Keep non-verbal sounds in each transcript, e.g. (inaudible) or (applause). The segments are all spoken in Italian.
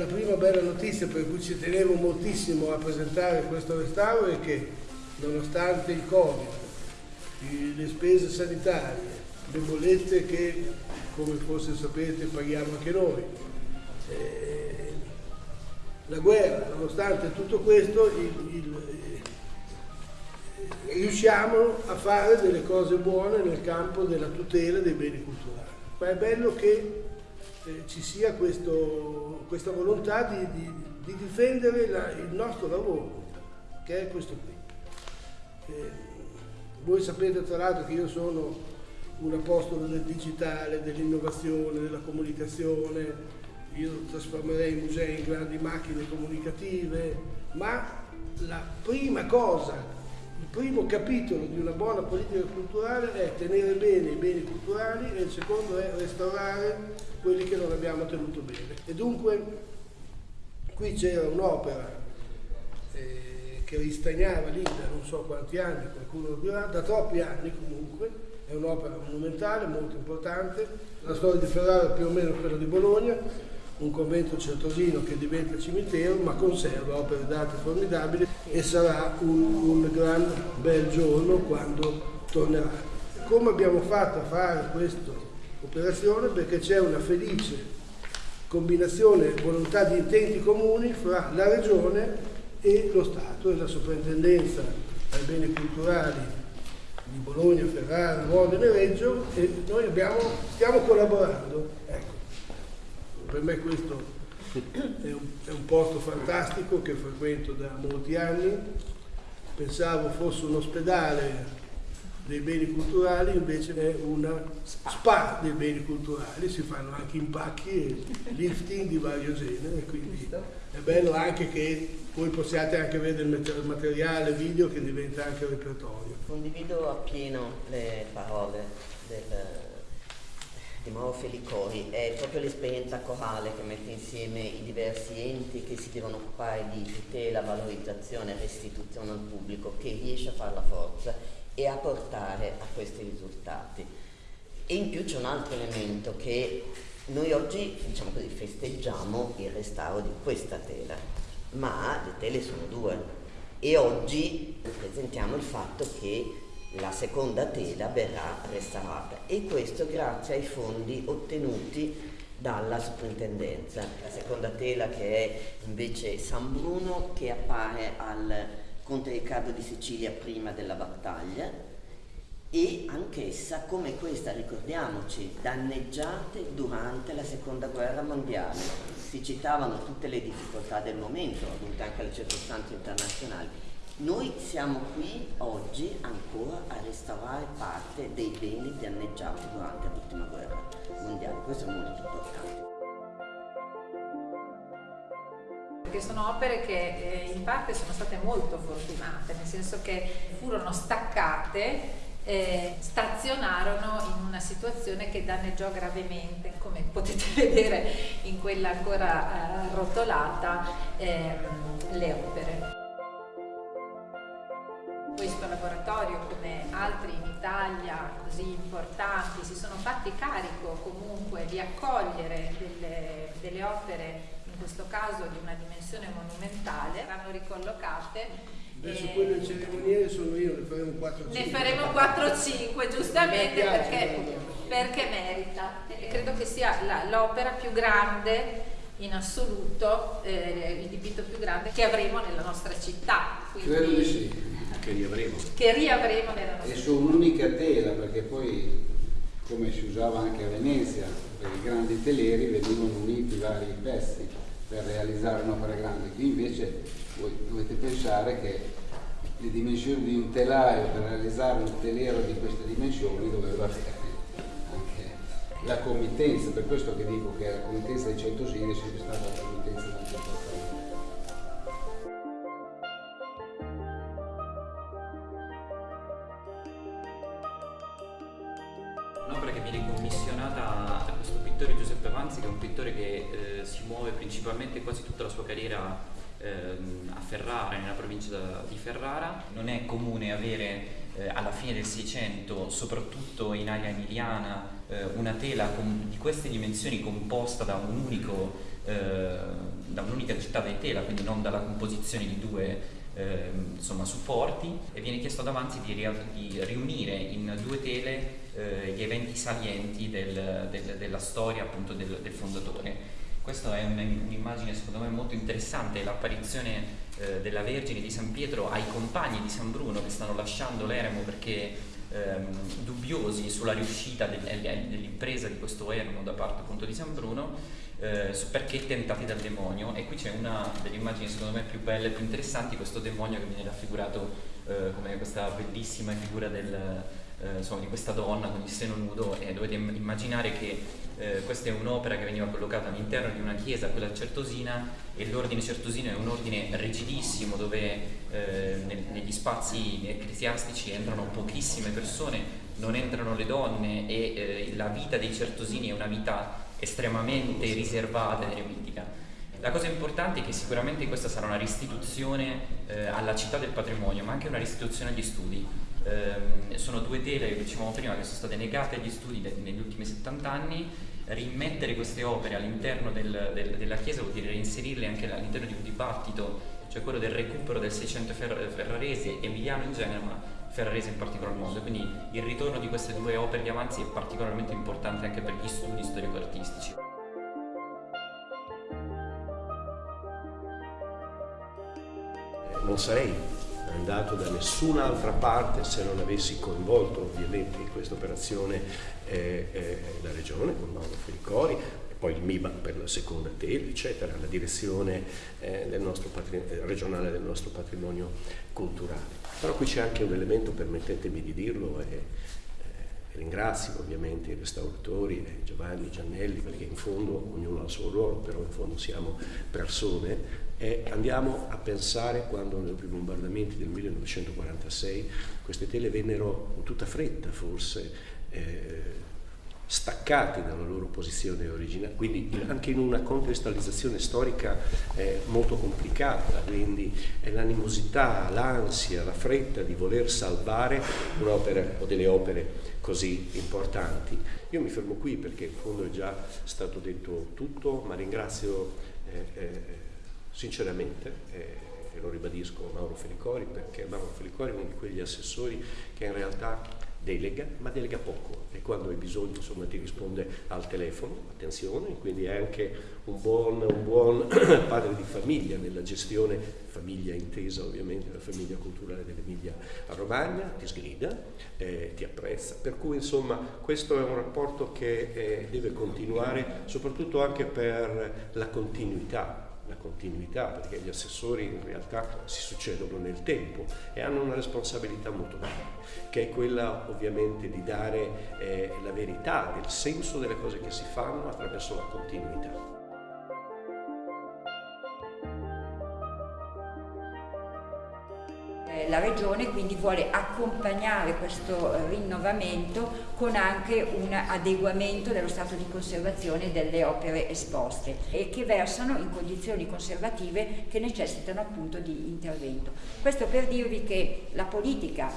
La prima bella notizia per cui ci tenevo moltissimo a presentare questo restauro è che nonostante il Covid, le spese sanitarie, le bollette che come forse sapete paghiamo anche noi, eh, la guerra, nonostante tutto questo, il, il, eh, riusciamo a fare delle cose buone nel campo della tutela dei beni culturali. Ma è bello che eh, ci sia questo, questa volontà di, di, di difendere la, il nostro lavoro, che è questo qui. Eh, voi sapete tra l'altro che io sono un apostolo del digitale, dell'innovazione, della comunicazione, io trasformerei i musei in grandi macchine comunicative, ma la prima cosa, il primo capitolo di una buona politica culturale è tenere bene i beni culturali e il secondo è restaurare quelli che non abbiamo tenuto bene. E dunque qui c'era un'opera eh, che ristagnava lì da non so quanti anni, qualcuno lo dirà, da troppi anni comunque, è un'opera monumentale, molto importante, la storia di Ferrara è più o meno quella di Bologna, un convento certosino che diventa cimitero ma conserva opere d'arte formidabili e sarà un, un gran bel giorno quando tornerà. Come abbiamo fatto a fare questa operazione? Perché c'è una felice combinazione volontà di intenti comuni fra la regione e lo Stato e la soprintendenza ai beni culturali di Bologna, Ferrara, Modena e Reggio e noi abbiamo, stiamo collaborando. Ecco per me questo è un, è un, posto fantastico che frequento da molti anni, pensavo fosse un ospedale dei beni culturali, invece è una spa dei beni culturali, si fanno anche impacchi e lifting di vario genere, quindi è bello anche che voi possiate anche vedere il materiale video che diventa anche repertorio. Condivido appieno le parole del di Mauro Felicori è proprio l'esperienza corale che mette insieme i diversi enti che si devono occupare di tutela, valorizzazione e restituzione al pubblico che riesce a fare la forza e a portare a questi risultati. E in più c'è un altro elemento che noi oggi diciamo così, festeggiamo il restauro di questa tela, ma le tele sono due e oggi presentiamo il fatto che la seconda tela verrà restaurata e questo grazie ai fondi ottenuti dalla soprintendenza. La seconda tela che è invece San Bruno che appare al Conte Riccardo di Sicilia prima della battaglia e anch'essa come questa, ricordiamoci, danneggiate durante la seconda guerra mondiale. Si citavano tutte le difficoltà del momento, dovute anche alle circostanze internazionali noi siamo qui oggi ancora a restaurare parte dei beni danneggiati durante l'ultima guerra mondiale, questo è molto importante. Perché sono opere che eh, in parte sono state molto fortunate, nel senso che furono staccate eh, stazionarono in una situazione che danneggiò gravemente, come potete (laughs) vedere in quella ancora eh, rotolata, ehm, le opere questo laboratorio come altri in Italia così importanti si sono fatti carico comunque di accogliere delle, delle opere in questo caso di una dimensione monumentale, saranno ricollocate Adesso e... quelle ceremoniere sono io, ne faremo 4-5. Ne faremo 4-5 giustamente perché, perché, merita. E credo che sia l'opera più grande in assoluto, eh, il dipinto più grande che avremo nella nostra città. Quindi... Credo di sì che riavremo. Che riavremo nella nostra E su un'unica tela, perché poi, come si usava anche a Venezia, per i grandi teleri venivano uniti vari pezzi per realizzare un'opera grande. Qui invece voi dovete pensare che le dimensioni di un telaio per realizzare un telero di queste dimensioni doveva avere anche la committenza, per questo che dico che la committenza dei centosini è sempre stata la committenza molto importante. Muove principalmente quasi tutta la sua carriera ehm, a Ferrara, nella provincia di Ferrara. Non è comune avere eh, alla fine del Seicento, soprattutto in area emiliana, eh, una tela con, di queste dimensioni composta da, un unico, eh, da un'unica città di tela, quindi non dalla composizione di due eh, insomma, supporti e viene chiesto ad Avanzi di, di riunire in due tele eh, gli eventi salienti del, del, della storia appunto del, del fondatore. Questa è un'immagine secondo me molto interessante, l'apparizione eh, della Vergine di San Pietro ai compagni di San Bruno che stanno lasciando l'eremo perché ehm, dubbiosi sulla riuscita del, dell'impresa di questo eremo da parte appunto di San Bruno eh, perché tentati dal demonio. E qui c'è una delle immagini secondo me più belle e più interessanti questo demonio che viene raffigurato eh, come questa bellissima figura del, eh, insomma, di questa donna con il seno nudo e dovete immaginare che eh, questa è un'opera che veniva collocata all'interno di una chiesa, quella certosina, e l'ordine certosino è un ordine rigidissimo dove eh, negli spazi ecclesiastici entrano pochissime persone, non entrano le donne e eh, la vita dei certosini è una vita estremamente riservata ed eremitica. La cosa importante è che sicuramente questa sarà una restituzione eh, alla città del patrimonio, ma anche una restituzione agli studi. Eh, sono due tele, dicevamo prima, che sono state negate agli studi negli ultimi 70 anni. Rimettere queste opere all'interno del, del, della Chiesa vuol dire reinserirle anche all'interno di un dibattito, cioè quello del recupero del Seicento ferrarese, emiliano in genere, ma ferrarese in particolar modo. Quindi il ritorno di queste due opere di avanzi è particolarmente importante anche per gli studi storico-artistici. Non sarei andato da nessun'altra parte se non avessi coinvolto ovviamente in questa operazione eh, eh, la regione con Mauro Felicori, poi il MIBA per la seconda tele, eccetera, la direzione eh, del eh, regionale del nostro patrimonio culturale. Però qui c'è anche un elemento, permettetemi di dirlo, e, eh, ringrazio ovviamente i restauratori, eh, Giovanni, Giannelli, perché in fondo ognuno ha il suo ruolo, però in fondo siamo persone, e andiamo a pensare quando nei primi bombardamenti del 1946 queste tele vennero in tutta fretta forse eh, staccati dalla loro posizione originale, quindi anche in una contestualizzazione storica eh, molto complicata, quindi è l'animosità, l'ansia, la fretta di voler salvare un'opera o delle opere così importanti. Io mi fermo qui perché in fondo è già stato detto tutto, ma ringrazio eh, eh, sinceramente eh, e lo ribadisco Mauro Felicori perché Mauro Felicori è uno di quegli assessori che in realtà delega, ma delega poco. E quando hai bisogno insomma, ti risponde al telefono, attenzione, quindi è anche un buon, un buon (coughs) padre di famiglia nella gestione, famiglia intesa ovviamente, la famiglia culturale dell'Emilia Romagna, ti sgrida, eh, ti apprezza, per cui insomma questo è un rapporto che eh, deve continuare soprattutto anche per la continuità la continuità, perché gli assessori in realtà si succedono nel tempo e hanno una responsabilità molto grande, che è quella ovviamente di dare eh, la verità del senso delle cose che si fanno attraverso la continuità. La Regione quindi vuole accompagnare questo rinnovamento con anche un adeguamento dello stato di conservazione delle opere esposte e che versano in condizioni conservative che necessitano appunto di intervento. Questo per dirvi che la politica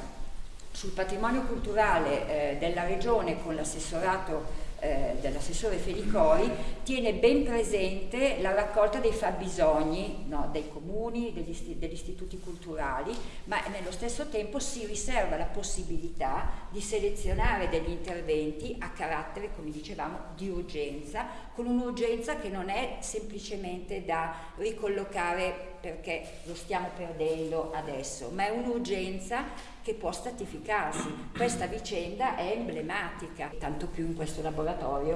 sul patrimonio culturale eh, della Regione con l'assessorato eh, dell'assessore Felicori tiene ben presente la raccolta dei fabbisogni no, dei comuni, degli, degli, istituti culturali, ma nello stesso tempo si riserva la possibilità di selezionare degli interventi a carattere, come dicevamo, di urgenza, con un'urgenza che non è semplicemente da ricollocare perché lo stiamo perdendo adesso, ma è un'urgenza che può stratificarsi. Questa vicenda è emblematica, tanto più in questo laboratorio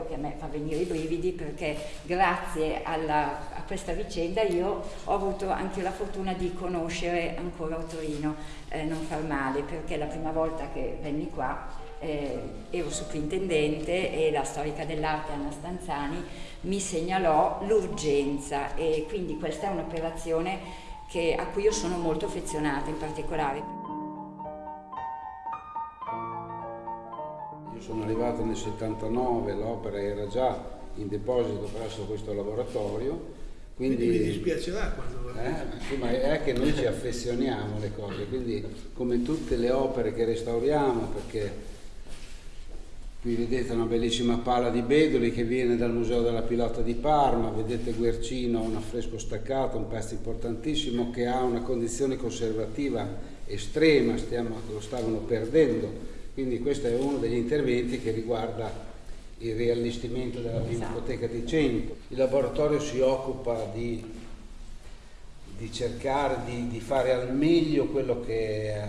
che a me fa venire i brividi perché grazie alla, a questa vicenda io ho avuto anche la fortuna di conoscere ancora Torino, eh, non far male, perché la prima volta che venni qua eh, ero soprintendente e la storica dell'arte Anna Stanzani mi segnalò l'urgenza e quindi questa è un'operazione a cui io sono molto affezionata in particolare. Sono arrivato nel 79, l'opera era già in deposito presso questo laboratorio quindi, quindi mi dispiacerà quando eh, sì, ma è che noi ci affezioniamo alle cose, quindi come tutte le opere che restauriamo, perché Qui vedete una bellissima pala di Bedoli che viene dal Museo della Pilota di Parma, vedete Guercino, un affresco staccato, un pezzo importantissimo che ha una condizione conservativa estrema, stiamo, lo stavano perdendo, quindi questo è uno degli interventi che riguarda il riallestimento della Pinacoteca di Cento. Il laboratorio si occupa di, di cercare di, di, fare al meglio quello che eh,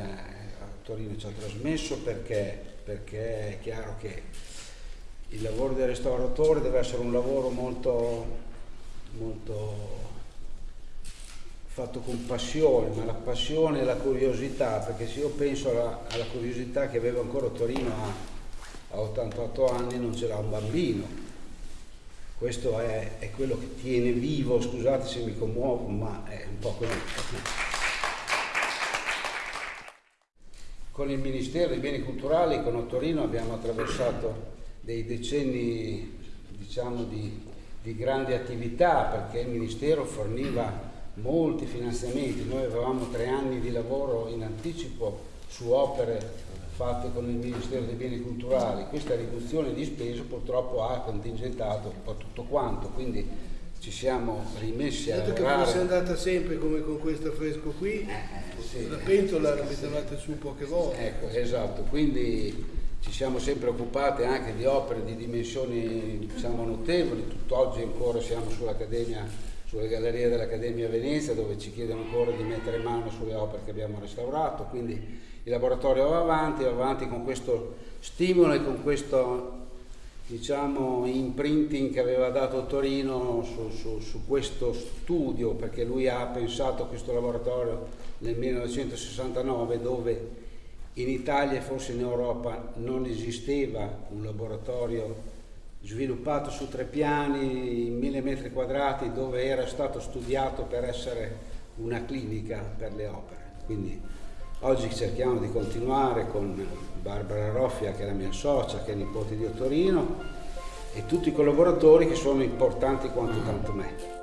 Torino ci ha trasmesso perché perché è chiaro che il lavoro del restauratore deve essere un lavoro molto, molto fatto con passione, ma la passione e la curiosità, perché se io penso alla, alla curiosità che aveva ancora Torino a, a 88 anni non c'era un bambino, questo è, è, quello che tiene vivo, scusate se mi commuovo, ma è un po' così. Con il Ministero dei Beni Culturali, con Torino, abbiamo attraversato dei decenni diciamo, di, di grande attività perché il Ministero forniva molti finanziamenti. Noi avevamo tre anni di lavoro in anticipo su opere fatte con il Ministero dei Beni Culturali. Questa riduzione di spese purtroppo ha contingentato un po' tutto quanto, quindi ci siamo rimessi a lavorare. Dato che fosse andata sempre come con questo fresco qui, eh, sì, la pentola la mettevate su poche volte. Ecco, esatto, quindi ci siamo sempre occupati anche di opere di dimensioni diciamo, notevoli, tutt'oggi ancora siamo sull'Accademia, sulle gallerie dell'Accademia Venezia dove ci chiedono ancora di mettere mano sulle opere che abbiamo restaurato, quindi il laboratorio va avanti, va avanti con questo stimolo e con questo diciamo, imprinting che aveva dato Torino su, su, su, questo studio, perché lui ha pensato questo laboratorio nel 1969 dove in Italia e forse in Europa non esisteva un laboratorio sviluppato su tre piani in mille metri quadrati dove era stato studiato per essere una clinica per le opere. Quindi oggi cerchiamo di continuare con Barbara Roffia che è la mia socia, che è nipote di Ottorino e tutti i collaboratori che sono importanti quanto tanto me.